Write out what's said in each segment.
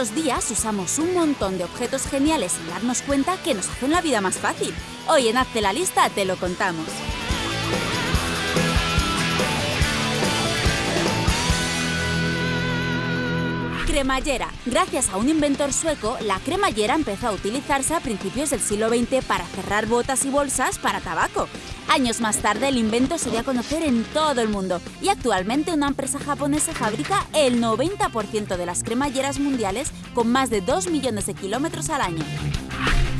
Estos días usamos un montón de objetos geniales sin darnos cuenta que nos hacen la vida más fácil. Hoy en Hazte la lista te lo contamos. Cremallera. Gracias a un inventor sueco, la cremallera empezó a utilizarse a principios del siglo XX para cerrar botas y bolsas para tabaco. Años más tarde el invento se dio a conocer en todo el mundo y actualmente una empresa japonesa fabrica el 90% de las cremalleras mundiales con más de 2 millones de kilómetros al año.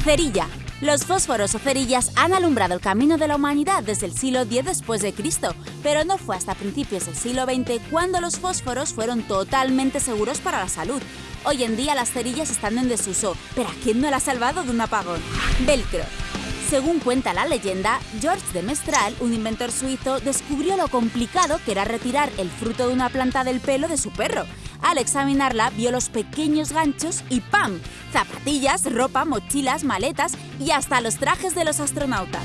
Cerilla. Los fósforos o cerillas han alumbrado el camino de la humanidad desde el siglo X después de Cristo, pero no fue hasta principios del siglo XX cuando los fósforos fueron totalmente seguros para la salud. Hoy en día las cerillas están en desuso, pero ¿a quién no la ha salvado de un apagón? Velcro. Según cuenta la leyenda, George de Mestral, un inventor suizo, descubrió lo complicado que era retirar el fruto de una planta del pelo de su perro. Al examinarla, vio los pequeños ganchos y ¡pam! Zapatillas, ropa, mochilas, maletas y hasta los trajes de los astronautas.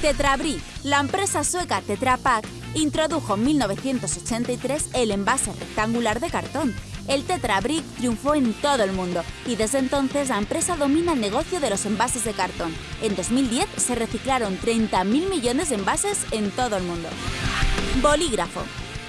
Tetrabric, la empresa sueca Tetra Pak, introdujo en 1983 el envase rectangular de cartón. El Tetra Brick triunfó en todo el mundo y desde entonces la empresa domina el negocio de los envases de cartón. En 2010 se reciclaron 30.000 millones de envases en todo el mundo. Bolígrafo.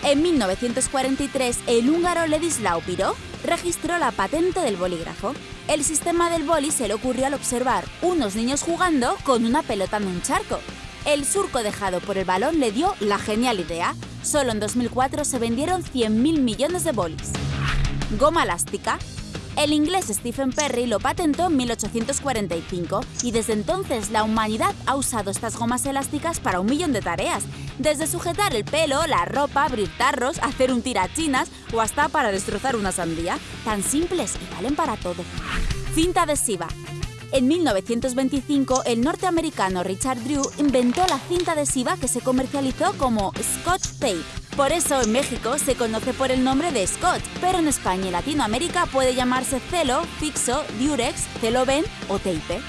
En 1943, el húngaro Ledislau Piro registró la patente del bolígrafo. El sistema del boli se le ocurrió al observar unos niños jugando con una pelota en un charco. El surco dejado por el balón le dio la genial idea. Solo en 2004 se vendieron 100.000 millones de bolis. Goma elástica. El inglés Stephen Perry lo patentó en 1845 y desde entonces la humanidad ha usado estas gomas elásticas para un millón de tareas, desde sujetar el pelo, la ropa, abrir tarros, hacer un tirachinas o hasta para destrozar una sandía. Tan simples y valen para todo. Cinta adhesiva. En 1925, el norteamericano Richard Drew inventó la cinta adhesiva que se comercializó como Scotch Tape. Por eso en México se conoce por el nombre de Scotch, pero en España y Latinoamérica puede llamarse Celo, Fixo, Durex, Celoben o Tape.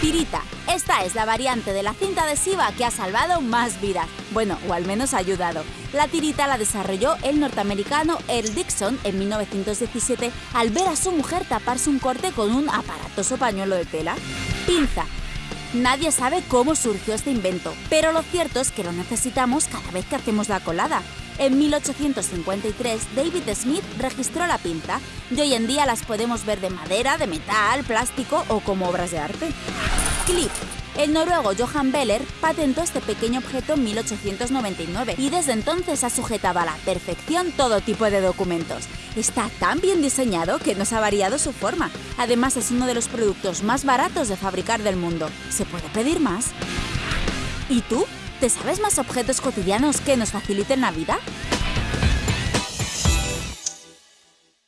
Tirita. Esta es la variante de la cinta adhesiva que ha salvado más vidas. Bueno, o al menos ha ayudado. La tirita la desarrolló el norteamericano Earl Dixon en 1917 al ver a su mujer taparse un corte con un aparatoso pañuelo de tela. Pinza. Nadie sabe cómo surgió este invento, pero lo cierto es que lo necesitamos cada vez que hacemos la colada. En 1853, David Smith registró la pinza y hoy en día las podemos ver de madera, de metal, plástico o como obras de arte. Clip. El noruego Johan Beller patentó este pequeño objeto en 1899 y desde entonces ha sujetado a la perfección todo tipo de documentos. Está tan bien diseñado que no se ha variado su forma. Además es uno de los productos más baratos de fabricar del mundo. ¿Se puede pedir más? ¿Y tú? ¿Te sabes más objetos cotidianos que nos faciliten la vida?